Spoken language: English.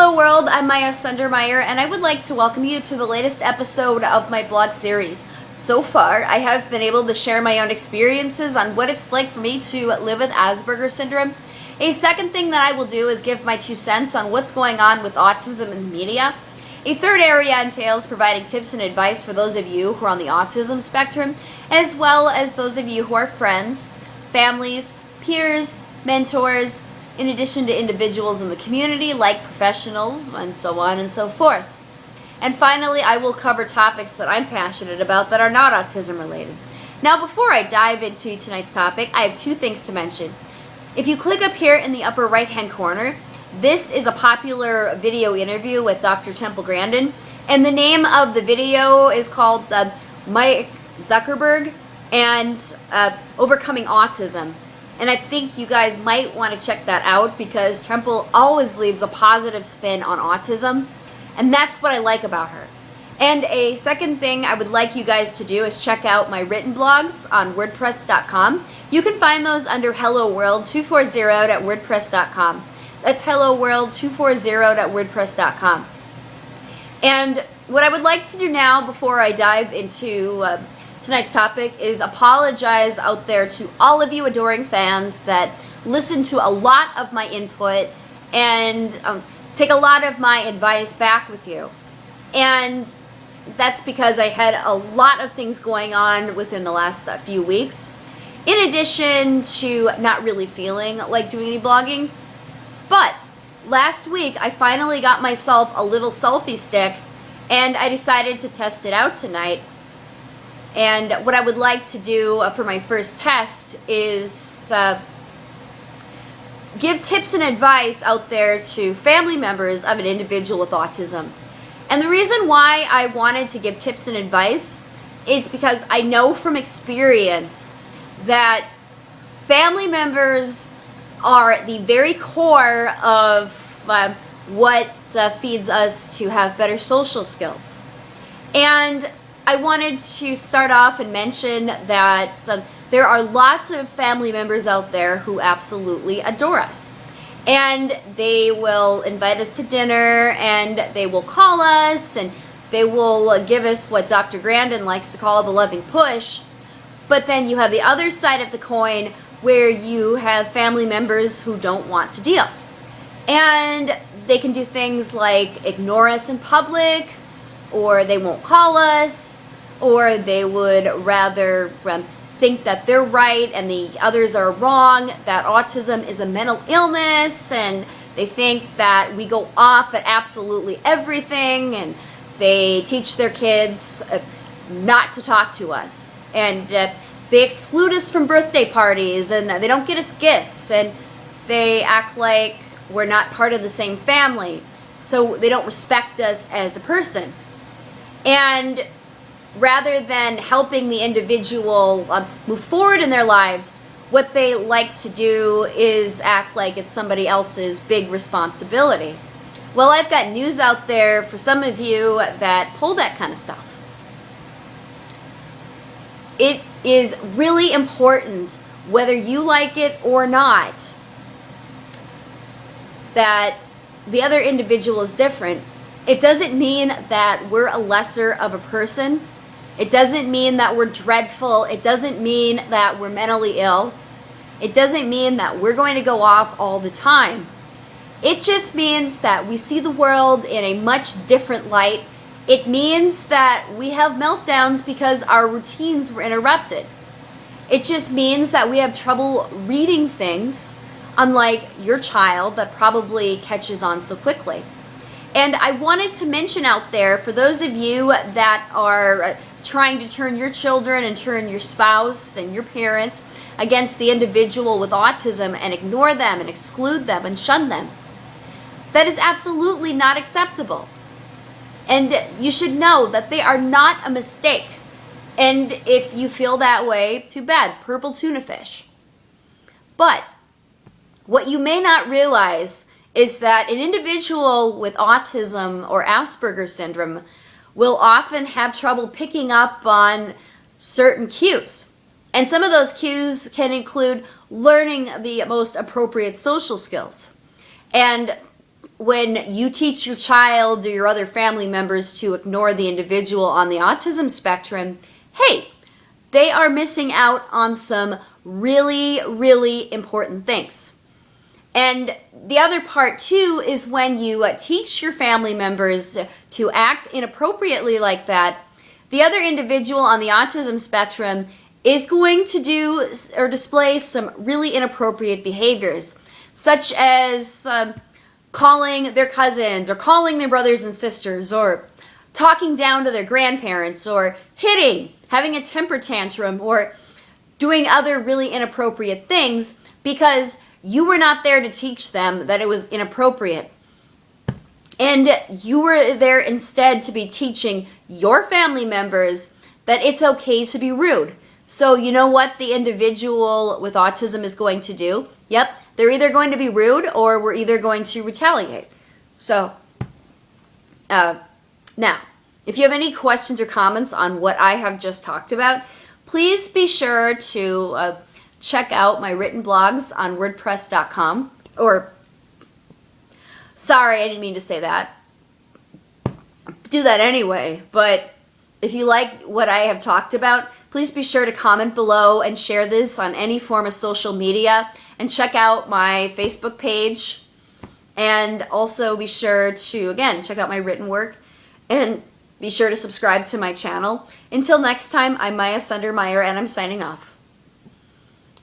Hello world, I'm Maya Sundermeyer and I would like to welcome you to the latest episode of my blog series. So far, I have been able to share my own experiences on what it's like for me to live with Asperger's syndrome. A second thing that I will do is give my two cents on what's going on with autism in the media. A third area entails providing tips and advice for those of you who are on the autism spectrum, as well as those of you who are friends, families, peers, mentors, in addition to individuals in the community like professionals and so on and so forth. And finally, I will cover topics that I'm passionate about that are not autism related. Now, before I dive into tonight's topic, I have two things to mention. If you click up here in the upper right hand corner, this is a popular video interview with Dr. Temple Grandin, and the name of the video is called uh, Mike Zuckerberg and uh, Overcoming Autism. And I think you guys might want to check that out because Temple always leaves a positive spin on autism. And that's what I like about her. And a second thing I would like you guys to do is check out my written blogs on WordPress.com. You can find those under Hello World 240 at WordPress.com. That's Hello World 240 at WordPress.com. And what I would like to do now before I dive into uh, tonight's topic is apologize out there to all of you adoring fans that listen to a lot of my input and um, take a lot of my advice back with you. And that's because I had a lot of things going on within the last few weeks. In addition to not really feeling like doing any blogging. But last week I finally got myself a little selfie stick and I decided to test it out tonight and what I would like to do uh, for my first test is uh, give tips and advice out there to family members of an individual with autism. And the reason why I wanted to give tips and advice is because I know from experience that family members are at the very core of uh, what uh, feeds us to have better social skills. And I wanted to start off and mention that um, there are lots of family members out there who absolutely adore us. And they will invite us to dinner and they will call us and they will give us what Dr. Grandin likes to call the loving push. But then you have the other side of the coin where you have family members who don't want to deal. And they can do things like ignore us in public, or they won't call us, or they would rather um, think that they're right and the others are wrong, that autism is a mental illness, and they think that we go off at absolutely everything, and they teach their kids uh, not to talk to us. And uh, they exclude us from birthday parties, and they don't get us gifts, and they act like we're not part of the same family. So they don't respect us as a person. And rather than helping the individual uh, move forward in their lives, what they like to do is act like it's somebody else's big responsibility. Well, I've got news out there for some of you that pull that kind of stuff. It is really important, whether you like it or not, that the other individual is different. It doesn't mean that we're a lesser of a person it doesn't mean that we're dreadful. It doesn't mean that we're mentally ill. It doesn't mean that we're going to go off all the time. It just means that we see the world in a much different light. It means that we have meltdowns because our routines were interrupted. It just means that we have trouble reading things, unlike your child that probably catches on so quickly. And I wanted to mention out there, for those of you that are trying to turn your children and turn your spouse and your parents against the individual with autism and ignore them and exclude them and shun them. That is absolutely not acceptable. And you should know that they are not a mistake. And if you feel that way, too bad, purple tuna fish. But what you may not realize is that an individual with autism or Asperger's syndrome will often have trouble picking up on certain cues. And some of those cues can include learning the most appropriate social skills. And when you teach your child or your other family members to ignore the individual on the autism spectrum, hey, they are missing out on some really, really important things. And the other part too is when you uh, teach your family members to act inappropriately like that, the other individual on the autism spectrum is going to do or display some really inappropriate behaviors, such as um, calling their cousins or calling their brothers and sisters or talking down to their grandparents or hitting, having a temper tantrum or doing other really inappropriate things because you were not there to teach them that it was inappropriate. And you were there instead to be teaching your family members that it's okay to be rude. So you know what the individual with autism is going to do? Yep, they're either going to be rude or we're either going to retaliate. So, uh, now, if you have any questions or comments on what I have just talked about, please be sure to uh, check out my written blogs on WordPress.com. Or, sorry, I didn't mean to say that. Do that anyway, but if you like what I have talked about, please be sure to comment below and share this on any form of social media and check out my Facebook page. And also be sure to, again, check out my written work and be sure to subscribe to my channel. Until next time, I'm Maya Sundermeyer and I'm signing off.